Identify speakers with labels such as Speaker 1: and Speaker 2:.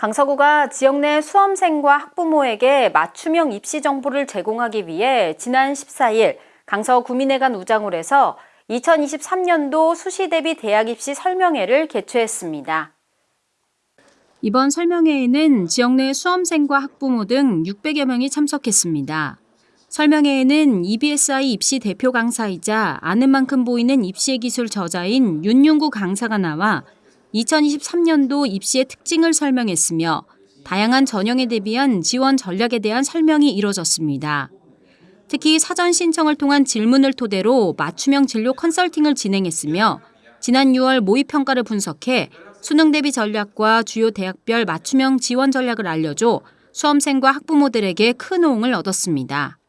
Speaker 1: 강서구가 지역 내 수험생과 학부모에게 맞춤형 입시 정보를 제공하기 위해 지난 14일 강서 구민회관 우장홀에서 2023년도 수시 대비 대학 입시 설명회를 개최했습니다. 이번 설명회에는 지역 내 수험생과 학부모 등 600여 명이 참석했습니다. 설명회에는 EBSI 입시 대표 강사이자 아는 만큼 보이는 입시의 기술 저자인 윤용구 강사가 나와 2023년도 입시의 특징을 설명했으며 다양한 전형에 대비한 지원 전략에 대한 설명이 이뤄졌습니다. 특히 사전 신청을 통한 질문을 토대로 맞춤형 진로 컨설팅을 진행했으며 지난 6월 모의 평가를 분석해 수능 대비 전략과 주요 대학별 맞춤형 지원 전략을 알려줘 수험생과 학부모들에게 큰 호응을 얻었습니다.